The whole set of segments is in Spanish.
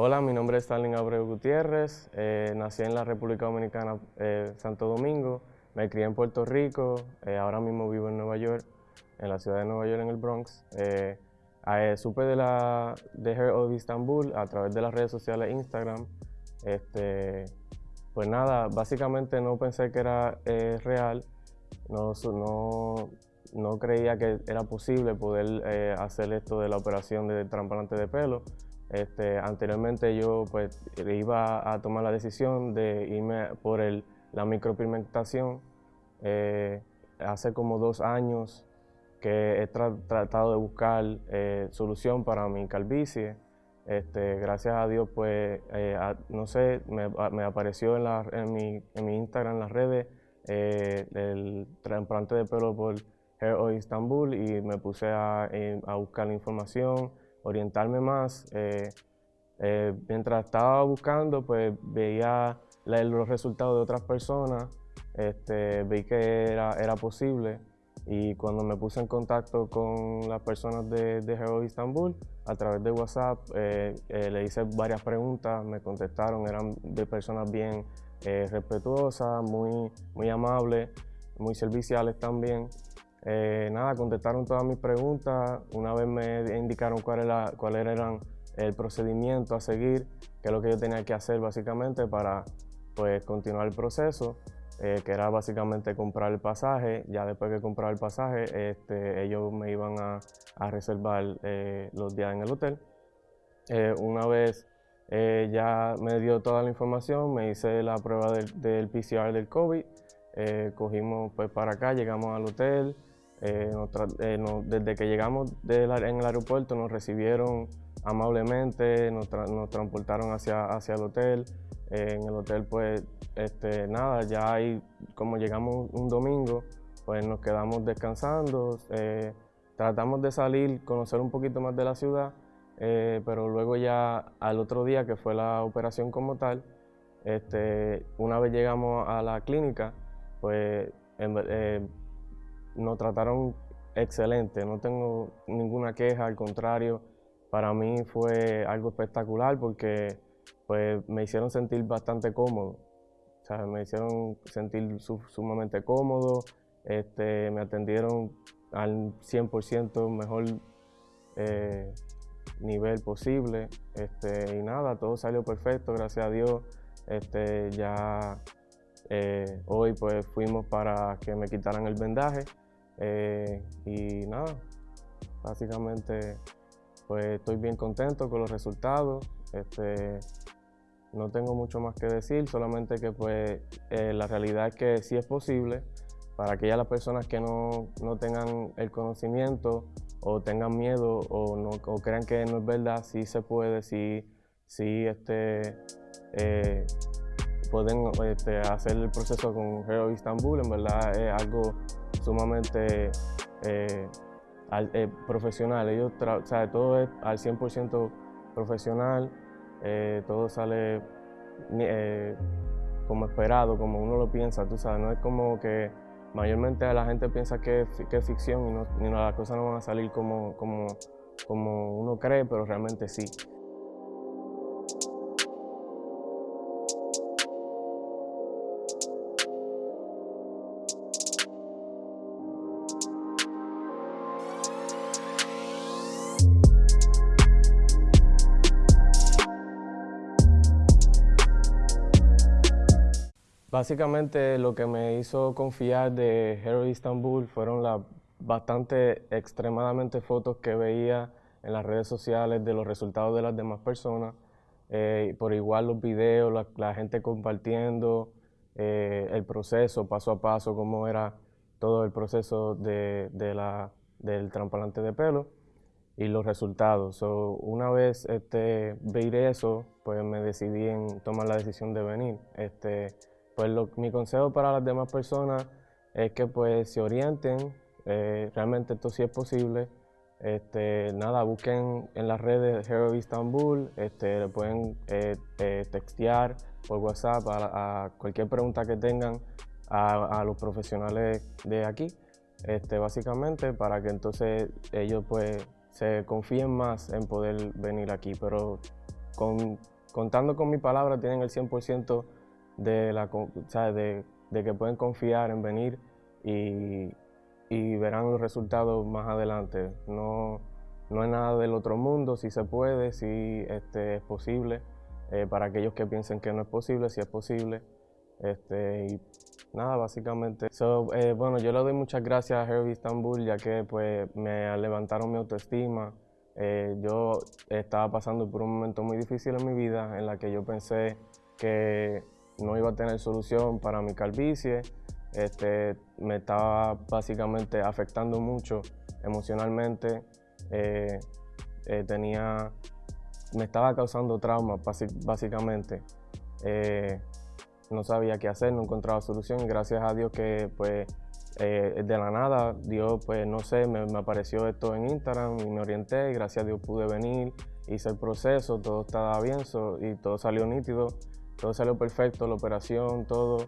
Hola, mi nombre es Stalin Abreu Gutiérrez, eh, nací en la República Dominicana, eh, Santo Domingo, me crié en Puerto Rico, eh, ahora mismo vivo en Nueva York, en la ciudad de Nueva York, en el Bronx. supe de, la, de Hair of Istanbul a través de las redes sociales Instagram. Este, pues nada, básicamente no pensé que era real, no, no, creía que era posible poder hacer esto de la operación de trasplante de pelo. Este, anteriormente yo pues iba a tomar la decisión de irme por el, la micropigmentación. Eh, hace como dos años que he tratado de buscar eh, solución para mi calvicie. Este, gracias a Dios, pues, eh, no sé, me, apareció en, mi, Instagram, en las redes, el trasplante de pelo por Hair Oil Istanbul y me puse a buscar la información, orientarme más. Eh, eh, mientras estaba buscando, pues veía los resultados de otras personas, este, vi que era, era posible y cuando me puse en contacto con las personas de, de Hero Istanbul, a través de WhatsApp, eh, le hice varias preguntas, me contestaron, eran de personas bien respetuosas, muy, muy amables, muy serviciales también. Eh, nada, contestaron todas mis preguntas. Una vez me indicaron cuál era, cuál eran el procedimiento a seguir, qué es lo que yo tenía que hacer básicamente para pues, continuar el proceso, eh, que era básicamente comprar el pasaje. Ya después que comprar el pasaje, este, ellos me iban a, reservar eh, los días en el hotel. una vez ya me dio toda la información, me hice la prueba del, del PCR del COVID, cogimos pues para acá, llegamos al hotel, eh, eh, desde que llegamos en el aeropuerto nos recibieron amablemente, nos, transportaron hacia, hacia el hotel. Eh, en el hotel pues este, nada, ya ahí como llegamos un domingo, pues nos quedamos descansando, tratamos de salir, conocer un poquito más de la ciudad, pero luego ya al otro día que fue la operación como tal, este, una vez llegamos a la clínica, pues nos trataron excelente, no tengo ninguna queja, al contrario, para mí fue algo espectacular porque pues, me hicieron sentir bastante cómodo, o sea, me hicieron sentir sumamente cómodo, este, me atendieron al 100% mejor eh, nivel posible este, y nada, todo salió perfecto, gracias a Dios. Este, ya eh, hoy pues fuimos para que me quitaran el vendaje. Eh, y nada, básicamente pues estoy bien contento con los resultados. Este, no tengo mucho más que decir, solamente que pues eh, la realidad es que sí es posible para aquellas las personas que no, tengan el conocimiento o tengan miedo o, no, crean que no es verdad, sí se puede, sí, sí este, pueden este, hacer el proceso con Hero Istanbul, en verdad es algo sumamente eh, eh, profesional. Ellos todo es al 100% profesional, eh, todo sale como esperado, como uno lo piensa, tú sabes, no es como que mayormente la gente piensa que es, ficción y, no, y las cosas no van a salir como, como, como uno cree, pero realmente sí. Básicamente lo que me hizo confiar de Hero Istanbul fueron las bastante extremadamente fotos que veía en las redes sociales de los resultados de las demás personas, eh, por igual los videos, la, gente compartiendo eh, el proceso paso a paso, cómo era todo el proceso de, la, del trasplante de pelo y los resultados. una vez este, ver eso, pues me decidí en tomar la decisión de venir. Este, pues mi consejo para las demás personas es que pues se orienten, eh, realmente esto sí es posible. Este, nada, busquen en las redes Hero Istanbul, este, le pueden eh, eh, textear por WhatsApp a, cualquier pregunta que tengan a, los profesionales de aquí, este, básicamente para que entonces ellos pues se confíen más en poder venir aquí. Pero contando con mi palabra tienen el 100% de, la, de, de, que pueden confiar en venir y, y, verán los resultados más adelante. No, no es nada del otro mundo, si se puede, si este, es posible. Eh, para aquellos que piensen que no es posible, si es posible. Este, y nada, básicamente. Eh, bueno, yo le doy muchas gracias a Herbie Istanbul, ya que pues, me levantaron mi autoestima. Eh, yo estaba pasando por un momento muy difícil en mi vida, en la que yo pensé que no iba a tener solución para mi calvicie. Este, me estaba básicamente afectando mucho emocionalmente. Eh, tenía, me estaba causando trauma, básicamente no sabía qué hacer, no encontraba solución y gracias a Dios que pues eh, de la nada, Dios pues no sé, me, apareció esto en Instagram y me orienté y gracias a Dios pude venir, hice el proceso, todo estaba bien y todo salió nítido, todo salió perfecto, la operación, todo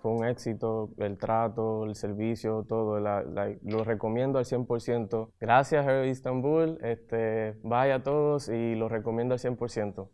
fue un éxito, el trato, el servicio, todo, lo recomiendo al 100%. Gracias Her Istanbul, este, vaya a todos y lo recomiendo al 100%.